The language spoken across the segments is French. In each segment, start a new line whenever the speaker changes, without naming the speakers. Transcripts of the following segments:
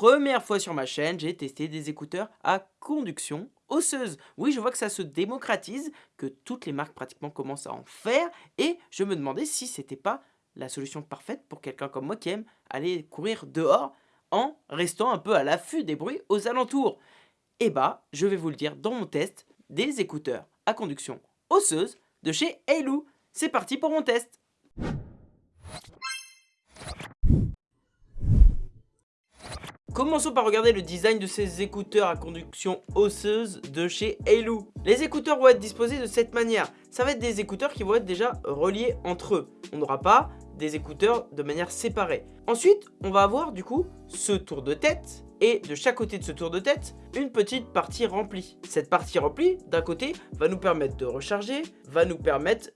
première fois sur ma chaîne, j'ai testé des écouteurs à conduction osseuse. Oui, je vois que ça se démocratise, que toutes les marques pratiquement commencent à en faire, et je me demandais si c'était pas la solution parfaite pour quelqu'un comme moi qui aime aller courir dehors en restant un peu à l'affût des bruits aux alentours. Et eh bah, je vais vous le dire dans mon test des écouteurs à conduction osseuse de chez Halo. C'est parti pour mon test Commençons par regarder le design de ces écouteurs à conduction osseuse de chez Halo. Les écouteurs vont être disposés de cette manière. Ça va être des écouteurs qui vont être déjà reliés entre eux. On n'aura pas des écouteurs de manière séparée. Ensuite, on va avoir du coup ce tour de tête et de chaque côté de ce tour de tête, une petite partie remplie. Cette partie remplie, d'un côté, va nous permettre de recharger, va nous permettre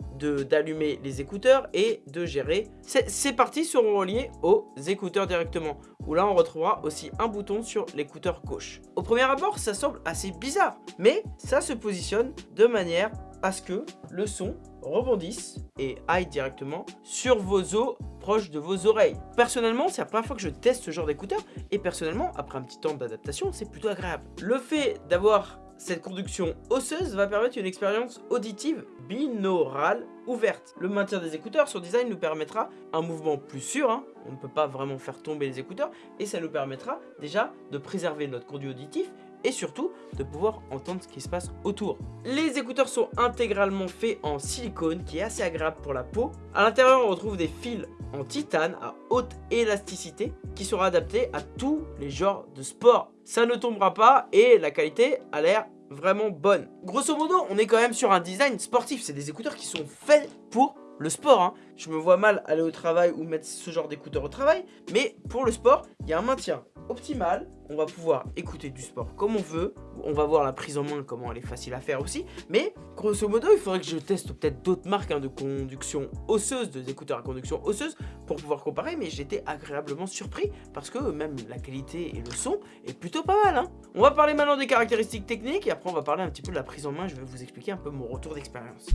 d'allumer les écouteurs et de gérer. Ces parties seront reliées aux écouteurs directement, où là on retrouvera aussi un bouton sur l'écouteur gauche. Au premier abord, ça semble assez bizarre, mais ça se positionne de manière à ce que le son rebondisse et aille directement sur vos os proches de vos oreilles. Personnellement, c'est la première fois que je teste ce genre d'écouteur et personnellement, après un petit temps d'adaptation, c'est plutôt agréable. Le fait d'avoir cette conduction osseuse va permettre une expérience auditive binaurale ouverte. Le maintien des écouteurs sur design nous permettra un mouvement plus sûr, hein. on ne peut pas vraiment faire tomber les écouteurs, et ça nous permettra déjà de préserver notre conduit auditif et surtout de pouvoir entendre ce qui se passe autour. Les écouteurs sont intégralement faits en silicone qui est assez agréable pour la peau. À l'intérieur on retrouve des fils en titane à haute élasticité qui seront adaptés à tous les genres de sport. Ça ne tombera pas et la qualité a l'air vraiment bonne. Grosso modo, on est quand même sur un design sportif. C'est des écouteurs qui sont faits pour le sport. Hein. Je me vois mal aller au travail ou mettre ce genre d'écouteurs au travail. Mais pour le sport, il y a un maintien optimal. On va pouvoir écouter du sport comme on veut. On va voir la prise en main, comment elle est facile à faire aussi. Mais grosso modo, il faudrait que je teste peut-être d'autres marques hein, de conduction osseuse, de écouteurs à conduction osseuse, pour pouvoir comparer. Mais j'étais agréablement surpris parce que même la qualité et le son est plutôt pas mal. Hein. On va parler maintenant des caractéristiques techniques et après on va parler un petit peu de la prise en main. Je vais vous expliquer un peu mon retour d'expérience.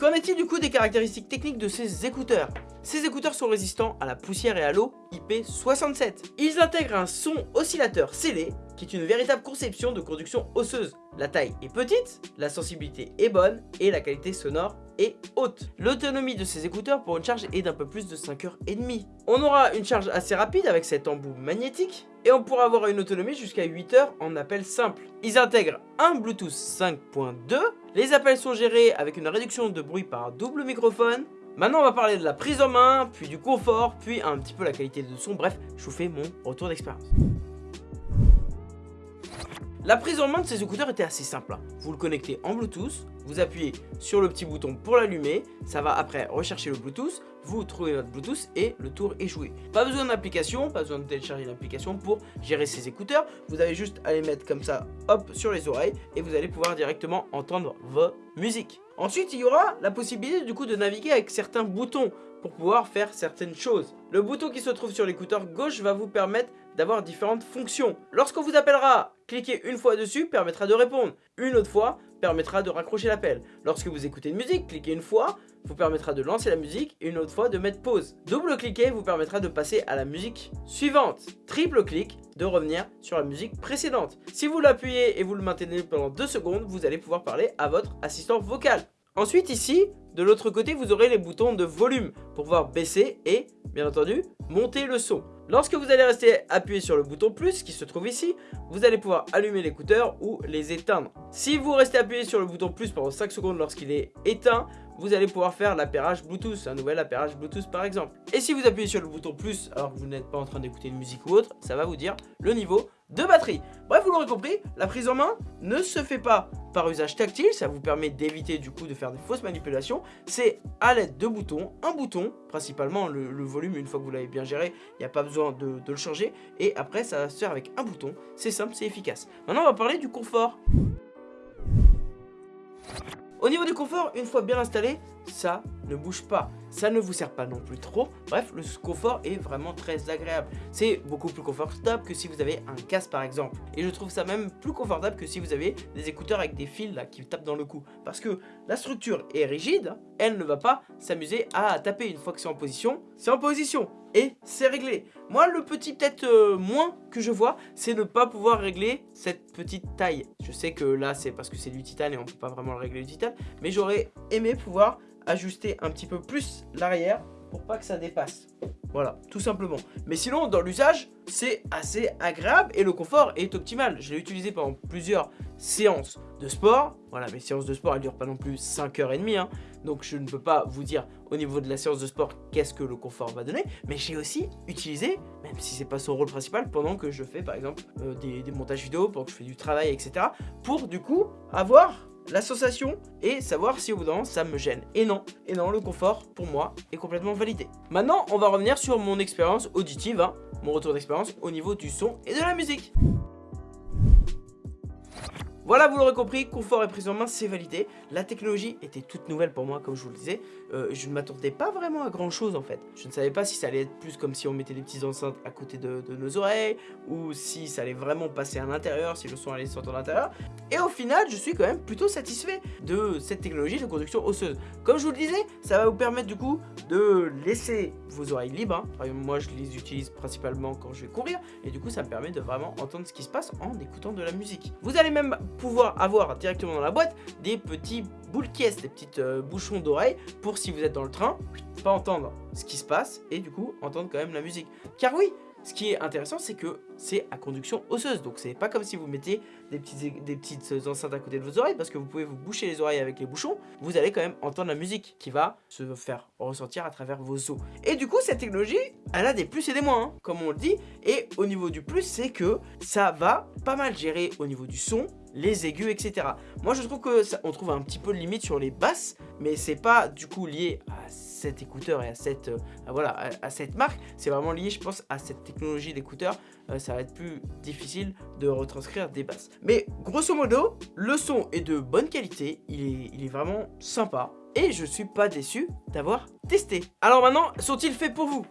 Qu'en est-il du coup des caractéristiques techniques de ces écouteurs? Ces écouteurs sont résistants à la poussière et à l'eau IP67. Ils intègrent un son oscillateur scellé, qui est une véritable conception de conduction osseuse. La taille est petite, la sensibilité est bonne et la qualité sonore est haute. L'autonomie de ces écouteurs pour une charge est d'un peu plus de 5h30. On aura une charge assez rapide avec cet embout magnétique et on pourra avoir une autonomie jusqu'à 8 heures en appel simple. Ils intègrent un Bluetooth 5.2, les appels sont gérés avec une réduction de bruit par double microphone, Maintenant on va parler de la prise en main, puis du confort, puis un petit peu la qualité de son, bref, je vous fais mon retour d'expérience. La prise en main de ces écouteurs était assez simple. Hein. Vous le connectez en Bluetooth, vous appuyez sur le petit bouton pour l'allumer, ça va après rechercher le Bluetooth, vous trouvez votre Bluetooth et le tour est joué. Pas besoin d'application, pas besoin de télécharger une application pour gérer ces écouteurs. Vous avez juste à les mettre comme ça, hop, sur les oreilles et vous allez pouvoir directement entendre vos musiques. Ensuite, il y aura la possibilité du coup de naviguer avec certains boutons pour pouvoir faire certaines choses. Le bouton qui se trouve sur l'écouteur gauche va vous permettre d'avoir différentes fonctions. Lorsqu'on vous appellera, cliquer une fois dessus permettra de répondre. Une autre fois permettra de raccrocher l'appel. Lorsque vous écoutez une musique, cliquez une fois, vous permettra de lancer la musique et une autre fois de mettre pause. Double-cliquer vous permettra de passer à la musique suivante. Triple-clic de revenir sur la musique précédente. Si vous l'appuyez et vous le maintenez pendant 2 secondes, vous allez pouvoir parler à votre assistant vocal. Ensuite ici, de l'autre côté, vous aurez les boutons de volume pour pouvoir baisser et, bien entendu, monter le son. Lorsque vous allez rester appuyé sur le bouton plus qui se trouve ici, vous allez pouvoir allumer l'écouteur ou les éteindre. Si vous restez appuyé sur le bouton plus pendant 5 secondes lorsqu'il est éteint, vous allez pouvoir faire l'appairage Bluetooth, un nouvel appairage Bluetooth par exemple. Et si vous appuyez sur le bouton plus alors que vous n'êtes pas en train d'écouter une musique ou autre, ça va vous dire le niveau de batterie. Bref, vous l'aurez compris, la prise en main ne se fait pas par usage tactile, ça vous permet d'éviter du coup de faire des fausses manipulations. C'est à l'aide de boutons, un bouton, principalement le, volume, une fois que vous l'avez bien géré, il n'y a pas besoin de, de le changer. Et après, ça va se faire avec un bouton, c'est simple, c'est efficace. Maintenant, on va parler du confort. Au niveau du confort, une fois bien installé, ça ne bouge pas. Ça ne vous sert pas non plus trop. Bref, le confort est vraiment très agréable. C'est beaucoup plus confortable que si vous avez un casque par exemple. Et je trouve ça même plus confortable que si vous avez des écouteurs avec des fils qui tapent dans le cou. Parce que la structure est rigide, elle ne va pas s'amuser à taper une fois que c'est en position. C'est en position. Et c'est réglé. Moi, le petit peut-être euh, moins que je vois, c'est ne pas pouvoir régler cette petite taille. Je sais que là, c'est parce que c'est du titane et on peut pas vraiment le régler du titane, mais j'aurais aimé pouvoir ajuster un petit peu plus l'arrière pour pas que ça dépasse. Voilà, tout simplement. Mais sinon, dans l'usage, c'est assez agréable et le confort est optimal. Je l'ai utilisé pendant plusieurs séances de sport. Voilà, mes séances de sport, elles durent pas non plus 5h30. Hein. Donc je ne peux pas vous dire au niveau de la séance de sport qu'est-ce que le confort va donner. Mais j'ai aussi utilisé, même si c'est pas son rôle principal, pendant que je fais par exemple euh, des, des montages vidéo, pendant que je fais du travail, etc. Pour du coup avoir la sensation et savoir si au bout d'un moment ça me gêne. Et non, et non, le confort pour moi est complètement validé. Maintenant, on va revenir sur mon expérience auditive, hein, mon retour d'expérience au niveau du son et de la musique. Voilà, vous l'aurez compris, confort et prise en main, c'est validé. La technologie était toute nouvelle pour moi, comme je vous le disais. Euh, je ne m'attendais pas vraiment à grand chose en fait. Je ne savais pas si ça allait être plus comme si on mettait des petites enceintes à côté de, nos oreilles, ou si ça allait vraiment passer à l'intérieur, si le son allait sortir de l'intérieur. Et au final, je suis quand même plutôt satisfait de cette technologie de conduction osseuse. Comme je vous le disais, ça va vous permettre du coup de laisser vos oreilles libres. Hein. Moi je les utilise principalement quand je vais courir, et du coup ça me permet de vraiment entendre ce qui se passe en écoutant de la musique. Vous allez même pouvoir avoir directement dans la boîte des petits boules des petites euh, bouchons d'oreilles pour si vous êtes dans le train, pas entendre ce qui se passe et du coup entendre quand même la musique. Car oui, ce qui est intéressant, c'est que c'est à conduction osseuse. Donc, c'est pas comme si vous mettez des petites, des petites enceintes à côté de vos oreilles, parce que vous pouvez vous boucher les oreilles avec les bouchons. Vous allez quand même entendre la musique qui va se faire ressentir à travers vos os. Et du coup, cette technologie, elle a des plus et des moins, hein, comme on le dit. Et au niveau du plus, c'est que ça va pas mal gérer au niveau du son, les aigus, etc. Moi, je trouve que on trouve un petit peu de limite sur les basses, mais c'est pas du coup lié à cet écouteur et à cette, euh, voilà, à, cette marque. C'est vraiment lié, je pense, à cette technologie d'écouteur. Euh, ça va être plus difficile de retranscrire des basses. Mais grosso modo, le son est de bonne qualité. Il est, il est vraiment sympa. Et je suis pas déçu d'avoir testé. Alors maintenant, sont-ils faits pour vous?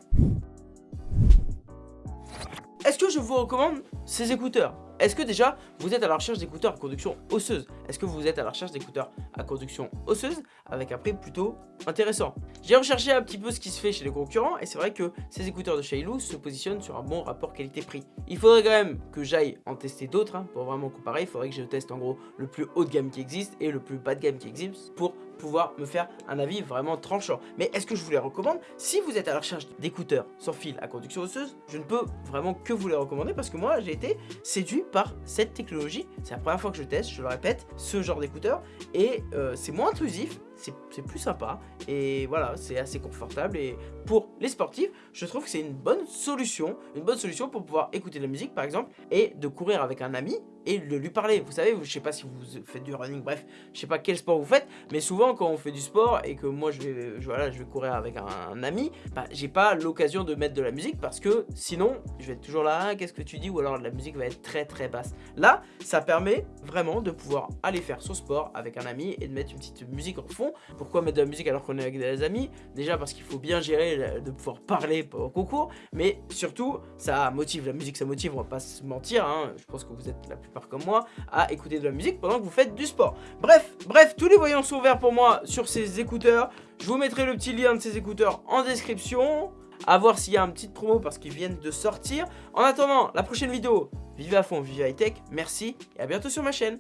Est-ce que je vous recommande ces écouteurs? Est-ce que déjà, vous êtes à la recherche d'écouteurs à conduction osseuse? Est-ce que vous êtes à la recherche d'écouteurs à conduction osseuse avec un prix plutôt intéressant? J'ai recherché un petit peu ce qui se fait chez les concurrents et c'est vrai que ces écouteurs de Shailoo se positionnent sur un bon rapport qualité-prix. Il faudrait quand même que j'aille en tester d'autres hein, pour vraiment comparer. Il faudrait que je teste en gros le plus haut de gamme qui existe et le plus bas de gamme qui existe pour pouvoir me faire un avis vraiment tranchant. Mais est-ce que je vous les recommande? Si vous êtes à la recherche d'écouteurs sans fil à conduction osseuse, je ne peux vraiment que vous les recommander parce que moi j'ai été séduit par cette technologie. C'est la première fois que je teste, je le répète, ce genre d'écouteurs et euh, c'est moins intrusif, c'est plus sympa et voilà, c'est assez confortable et pour les sportifs, je trouve que c'est une bonne solution, une bonne solution pour pouvoir écouter de la musique par exemple et de courir avec un ami et de lui parler. Vous savez, je sais pas si vous faites du running, bref, je sais pas quel sport vous faites, mais souvent quand on fait du sport et que moi je vais, voilà, je vais courir avec un, ami, bah, j'ai pas l'occasion de mettre de la musique parce que sinon je vais être toujours là, qu'est-ce que tu dis? ou alors la musique va être très très basse. Là, ça permet vraiment de pouvoir aller faire son sport avec un ami et de mettre une petite musique en fond. Pourquoi mettre de la musique alors qu'on est avec des amis? Déjà parce qu'il faut bien gérer de pouvoir parler au concours, mais surtout ça motive, la musique ça motive, on va pas se mentir, hein. je pense que vous êtes la plupart comme moi à écouter de la musique pendant que vous faites du sport. Bref, bref, tous les voyants sont verts pour moi sur ces écouteurs. Je vous mettrai le petit lien de ces écouteurs en description. À voir s'il y a un petit promo parce qu'ils viennent de sortir. En attendant, la prochaine vidéo, vive à fond, vive high tech. Merci et à bientôt sur ma chaîne.